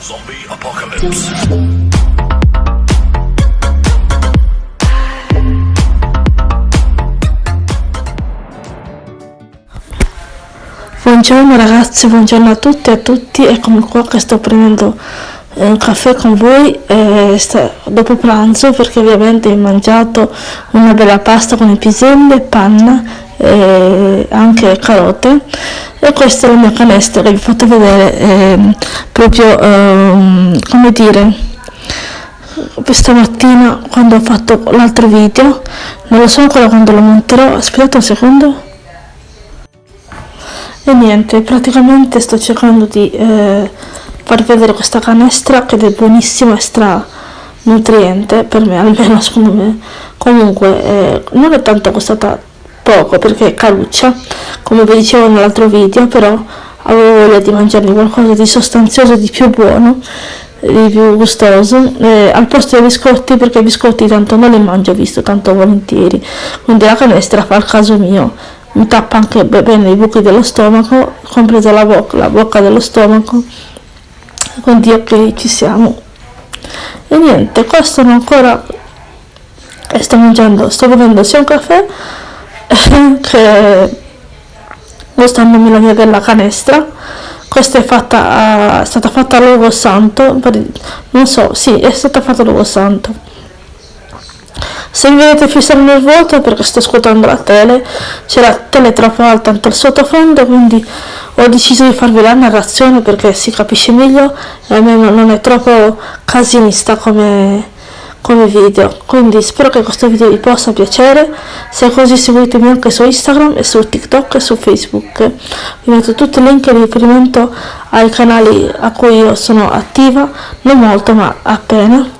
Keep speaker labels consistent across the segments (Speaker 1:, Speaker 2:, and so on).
Speaker 1: Zombie apocalypse.
Speaker 2: Buongiorno ragazzi, buongiorno a tutti e a tutti, eccomi qua che sto prendendo eh, un caffè con voi eh, dopo pranzo perché ovviamente ho mangiato una bella pasta con i piselli, panna e anche carote e questa è la mia canestra che vi ho fatto vedere ehm, proprio ehm, come dire questa mattina quando ho fatto l'altro video. Non lo so ancora quando lo monterò aspettate un secondo. E niente, praticamente sto cercando di eh, far vedere questa canestra che è buonissima e stra nutriente per me, almeno secondo me. Comunque eh, non è tanto costata poco perché caruccia, come vi dicevo nell'altro video, però avevo voglia di mangiarmi qualcosa di sostanzioso, di più buono, di più gustoso, eh, al posto dei biscotti perché i biscotti tanto non li mangio visto tanto volentieri, quindi la canestra fa il caso mio. Mi tappa anche bene i buchi dello stomaco, compresa la bocca, la bocca dello stomaco, quindi ok ci siamo. E niente, qua sono ancora e sto mangiando, sto bevendo sia un caffè che gustandomi la mia bella canestra. Questa è fatta, è stata fatta all'uovo santo, non so, sì, è stata fatta all'uovo santo se mi vedete fissare nel vuoto perché sto ascoltando la tele, c'è la tele troppo alta anche il sottofondo, quindi ho deciso di farvi la narrazione perché si capisce meglio e a me non è troppo casinista come, come video. Quindi spero che questo video vi possa piacere, se è così seguitemi anche su Instagram e su TikTok e su Facebook. Vi metto tutti i link di riferimento ai canali a cui io sono attiva, non molto ma appena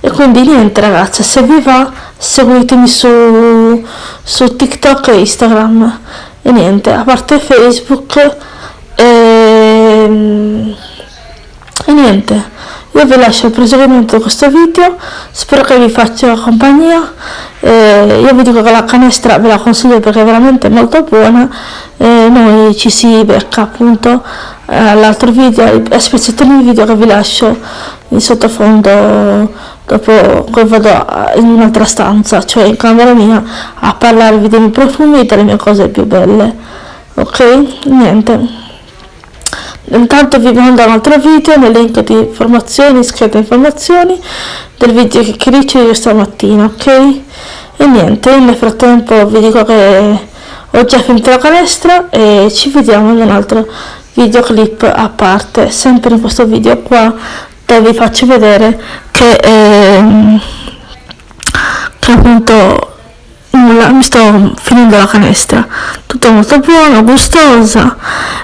Speaker 2: e quindi niente ragazzi se vi va seguitemi su, su tiktok e instagram e niente a parte facebook e, ehm, e niente io vi lascio il proseguimento di questo video spero che vi faccia compagnia eh, io vi dico che la canestra ve la consiglio perché è veramente molto buona eh, noi ci si becca appunto all'altro video a di video che vi lascio in sottofondo dopo poi vado in un'altra stanza, cioè in camera mia, a parlarvi dei miei profumi e delle mie cose più belle. Ok? Niente. Intanto vi mando un altro video nel link di informazioni, scrivete informazioni del video che chiacchiericcio io stamattina, ok? E niente, nel frattempo vi dico che ho già finito la canestra e ci vediamo in un altro videoclip a parte, sempre in questo video qua dove vi faccio vedere che, eh, che appunto nulla, mi sto finendo la canestra tutto molto buono, gustosa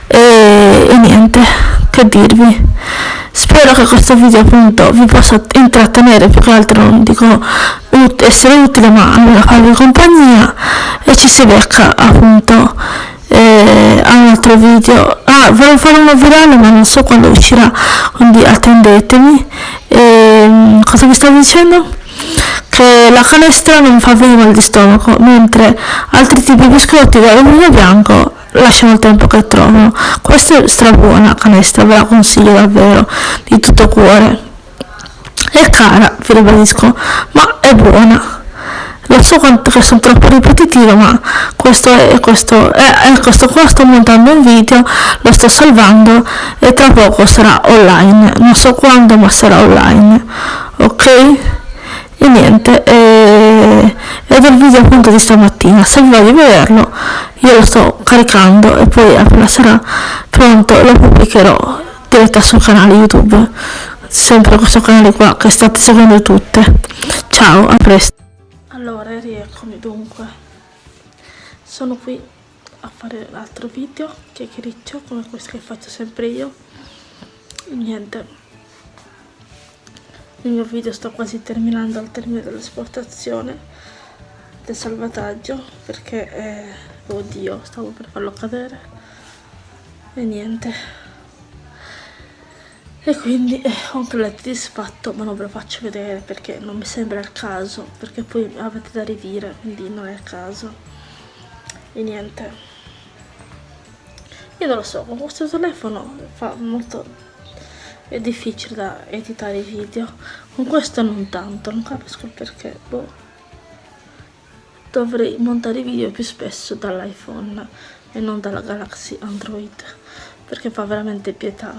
Speaker 2: e, e niente che dirvi. Spero che questo video appunto vi possa intrattenere più che altro non dico ut essere utile ma almeno farvi compagnia. E ci si becca appunto eh, a un altro video. Ah volevo fare uno virale ma non so quando uscirà quindi attendetemi e, cosa vi stavo dicendo? Che la canestra non fa venire mal di stomaco mentre altri tipi di biscotti da vino bianco lasciano il tempo che trovano. Questa è strabuona canestra ve la consiglio davvero di tutto cuore. È cara vi ribadisco ma è buona. Lo so quanto che sono troppo ripetitiva ma questo è questo è, è questo qua sto montando un video lo sto salvando e tra poco sarà online. Non so quando ma sarà online. Ok e niente e, ed è il video appunto di stamattina. Se voglio vederlo io lo sto caricando e poi appena sarà pronto lo pubblicherò diretta sul canale youtube. Sempre questo canale qua che state seguendo tutte. Ciao a presto. Allora rieccomi dunque. Sono qui a fare l'altro video chiacchiericcio come questo che faccio sempre io. Niente il mio video sto quasi terminando al termine dell'esportazione del salvataggio perché eh, oddio stavo per farlo cadere. E niente. E quindi eh, ho un completamente disfatto ma non ve lo faccio vedere perché non mi sembra il caso perché poi avete da ridire quindi non è il caso. E niente. Io non lo so con questo telefono fa molto è difficile da editare i video. Con questo non tanto non capisco perché boh. dovrei montare i video più spesso dall'iPhone e non dalla Galaxy Android perché fa veramente pietà.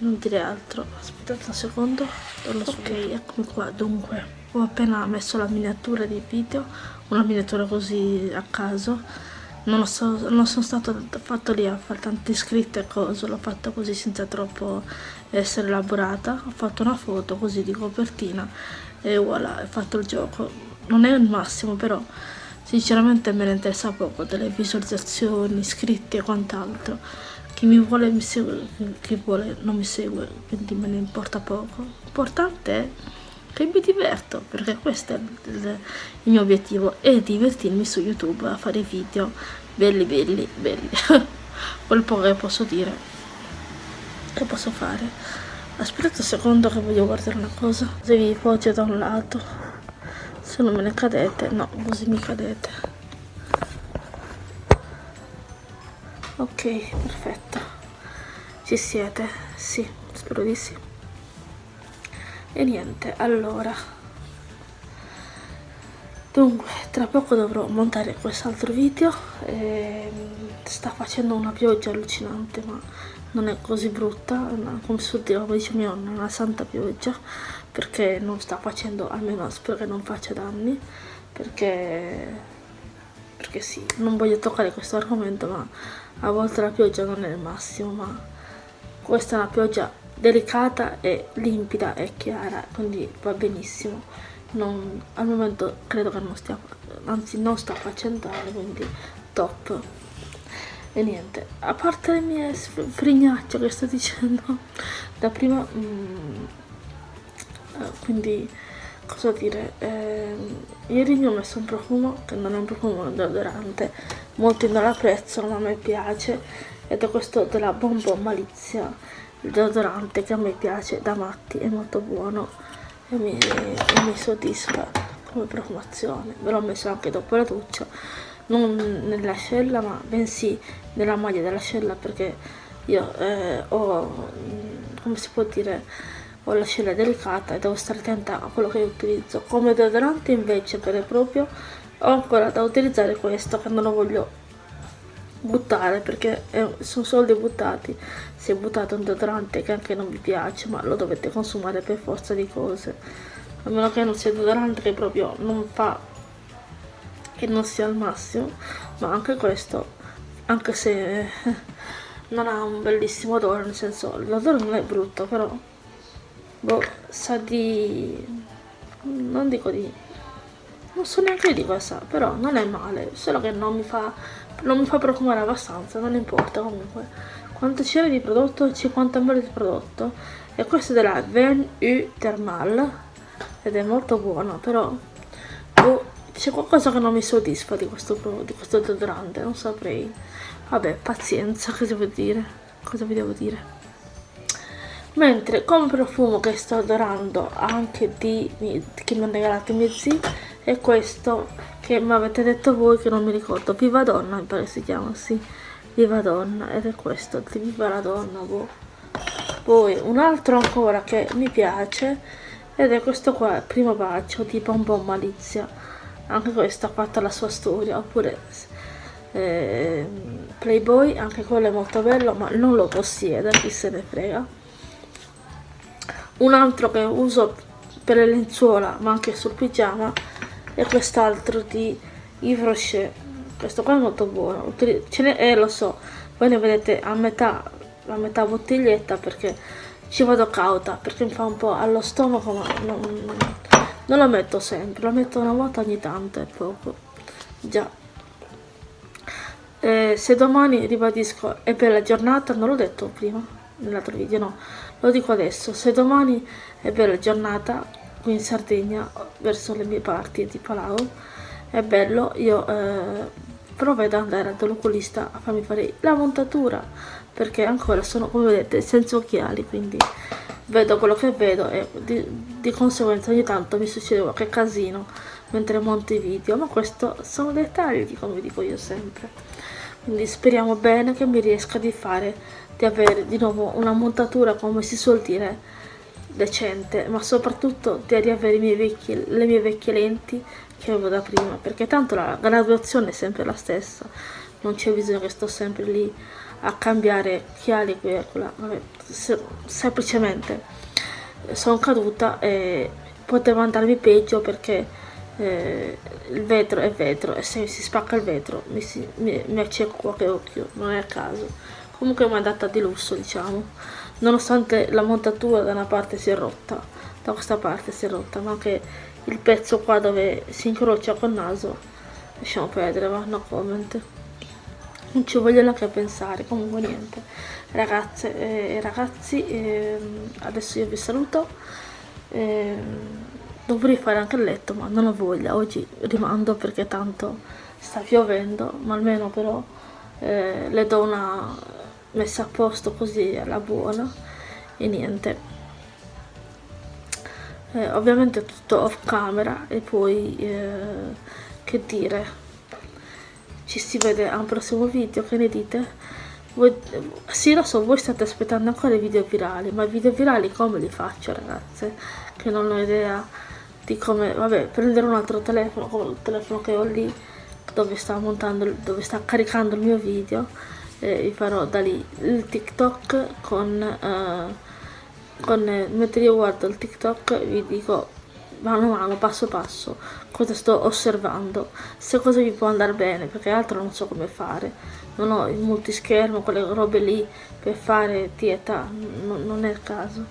Speaker 2: Non dire altro. Aspettate un secondo ok. eccomi qua. Dunque ho appena messo la miniatura di video una miniatura così a caso non, so, non sono stato fatto lì a fare tante scritte e cose l'ho fatta così senza troppo essere elaborata. Ho fatto una foto così di copertina e voilà ho fatto il gioco. Non è il massimo però sinceramente me ne interessa poco delle visualizzazioni iscritti e quant'altro. Chi mi vuole mi segue chi vuole non mi segue quindi me ne importa poco. L'importante è che mi diverto perché questo è il, il, mio obiettivo e divertirmi su youtube a fare video. Belli belli belli. Quel po' che posso dire che posso fare. Aspettate un secondo che voglio guardare una cosa. Se vi poggia da un lato se non me ne cadete no così mi cadete. Ok perfetto. Ci siete? Sì spero di sì e niente allora. Dunque tra poco dovrò montare quest'altro video e sta facendo una pioggia allucinante ma non è così brutta come dire come dice mio nonno una santa pioggia perché non sta facendo almeno spero che non faccia danni perché perché sì non voglio toccare questo argomento ma a volte la pioggia non è il massimo ma questa è una pioggia delicata e limpida e chiara quindi va benissimo. Non, al momento credo che non stia anzi non sta facendo quindi top. E niente a parte le mie frignacce che sto dicendo da prima mm, eh, quindi cosa dire eh, ieri mi ho messo un profumo che non è un profumo un deodorante molti non l'apprezzano ma a me piace ed è questo della Bonbon Malizia il deodorante che a me piace da matti è molto buono e mi, e mi soddisfa come profumazione. Ve l'ho messo anche dopo la doccia non nell'ascella ma bensì nella maglia dell'ascella perché io eh, ho come si può dire ho l'ascella delicata e devo stare attenta a quello che utilizzo. Come deodorante invece per proprio ho ancora da utilizzare questo che non lo voglio buttare perché è, sono soldi buttati. Si è buttato un deodorante che anche non vi piace ma lo dovete consumare per forza di cose. A meno che non sia deodorante che proprio non fa che non sia al massimo ma anche questo anche se non ha un bellissimo odore nel senso l'odore non è brutto però boh, sa di non dico di non so neanche di cosa però non è male solo che non mi fa non mi fa profumare abbastanza non importa comunque. Quanto c'era di prodotto? 50 ml di prodotto. E questo è della Ven U Thermal ed è molto buono però oh, c'è qualcosa che non mi soddisfa di questo, di questo deodorante non saprei. Vabbè pazienza cosa devo dire? Cosa vi devo dire mentre come profumo che sto adorando anche di che mi hanno regalato i miei zii è questo che mi avete detto voi che non mi ricordo. Viva Donna mi pare si chiama sì. Viva Donna ed è questo di Viva la Donna boh. poi un altro ancora che mi piace ed è questo qua Primo Bacio di Bonbon Malizia. Anche questo ha fatto la sua storia oppure eh, Playboy anche quello è molto bello ma non lo possiede chi se ne frega un altro che uso per le lenzuola ma anche sul pigiama e quest'altro di Yves Rocher. Questo qua è molto buono. Ce n'è eh, lo so. Voi ne vedete a metà a metà bottiglietta perché ci vado cauta perché mi fa un po' allo stomaco ma non, non lo metto sempre lo metto una volta ogni tanto è poco. Già. Eh, se domani ribadisco è bella giornata non l'ho detto prima nell'altro video no lo dico adesso se domani è bella giornata qui in Sardegna verso le mie parti di Palau è bello io eh, provvedo ad andare dall'oculista a farmi fare la montatura perché ancora sono come vedete senza occhiali quindi vedo quello che vedo e di, di conseguenza ogni tanto mi succede qualche casino mentre monto i video ma questo sono dettagli come dico io sempre. Quindi speriamo bene che mi riesca di fare di avere di nuovo una montatura come si suol dire decente ma soprattutto di riavere vecchi, le mie vecchie lenti che avevo da prima perché tanto la graduazione è sempre la stessa non c'è bisogno che sto sempre lì a cambiare chiali qui e quella semplicemente sono caduta e poteva andarmi peggio perché eh, il vetro è vetro e se si spacca il vetro mi, si, mi, mi acceco qualche occhio non è a caso comunque è andata di lusso diciamo. Nonostante la montatura da una parte si è rotta da questa parte si è rotta ma anche il pezzo qua dove si incrocia col naso lasciamo perdere va no comment. Non ci voglio neanche pensare comunque niente. Ragazze e ragazzi eh, adesso io vi saluto. Eh, dovrei fare anche il letto ma non ho voglia. Oggi rimando perché tanto sta piovendo ma almeno però eh, le do una messa a posto così alla buona e niente. Eh, ovviamente tutto off camera e poi eh, che dire. Ci si vede a un prossimo video che ne dite? Voi, sì lo so voi state aspettando ancora i video virali ma i video virali come li faccio ragazze? Che non ho idea di come vabbè prendere un altro telefono come il telefono che ho lì dove sta montando dove sta caricando il mio video e vi farò da lì il tiktok con uh, con mentre io guardo il tiktok vi dico mano a mano, passo passo, cosa sto osservando, se cosa mi può andare bene, perché altro non so come fare. Non ho il multischermo, quelle robe lì per fare dieta, non è il caso.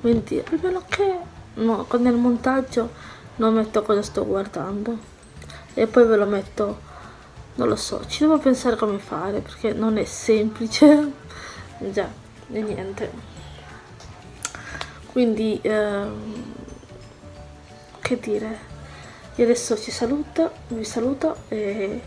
Speaker 2: Quindi, almeno che no, nel montaggio non metto cosa sto guardando. E poi ve lo metto, non lo so, ci devo pensare come fare, perché non è semplice. Già, e niente. Quindi... Ehm, che dire io adesso ci saluto vi saluto e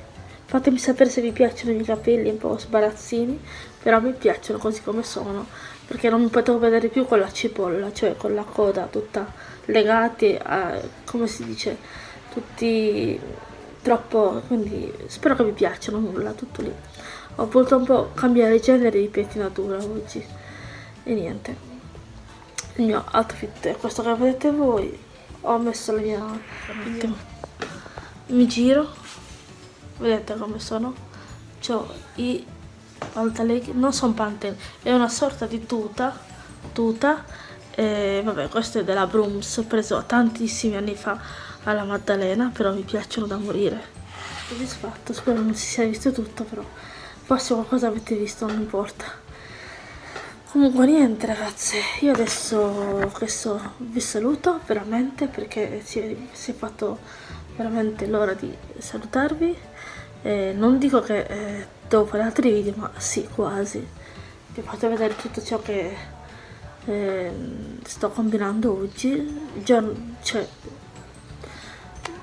Speaker 2: fatemi sapere se vi piacciono i miei capelli un po' sbarazzini però mi piacciono così come sono perché non mi potevo vedere più con la cipolla cioè con la coda tutta legati a come si dice tutti troppo quindi spero che vi piacciono nulla tutto lì. Ho voluto un po' cambiare genere di pettinatura oggi. E niente. Il mio outfit è questo che vedete voi. Ho messo la mia mi giro. Vedete come sono? Ho i pantaloni non sono pantaloni è una sorta di tuta tuta. E vabbè questo è della Brooms ho preso tantissimi anni fa alla Maddalena però mi piacciono da morire. Soddisfatto spero non si sia visto tutto però forse qualcosa avete visto non importa. Comunque niente ragazze io adesso questo vi saluto veramente perché si è, si è fatto veramente l'ora di salutarvi. Eh, non dico che eh, devo fare altri video ma sì quasi. Vi faccio vedere tutto ciò che eh, sto combinando oggi. Giorno, cioè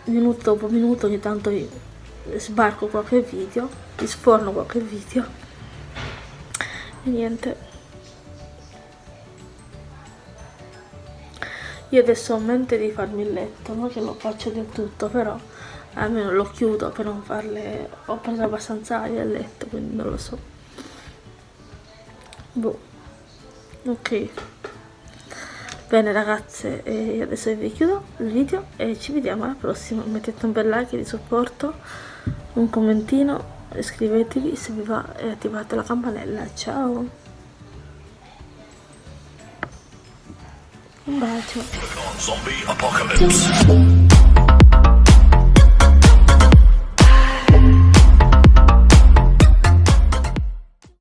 Speaker 2: minuto dopo minuto ogni tanto sbarco qualche video vi sforno qualche video. E niente. Io adesso ho in mente di farmi il letto non che lo faccio del tutto però almeno lo chiudo per non farle ho preso abbastanza aria al letto quindi non lo so. Boh. Ok bene ragazze e adesso vi chiudo il video e ci vediamo alla prossima. Mettete un bel like di supporto un commentino iscrivetevi se vi va e attivate la campanella. Ciao! Un bacio.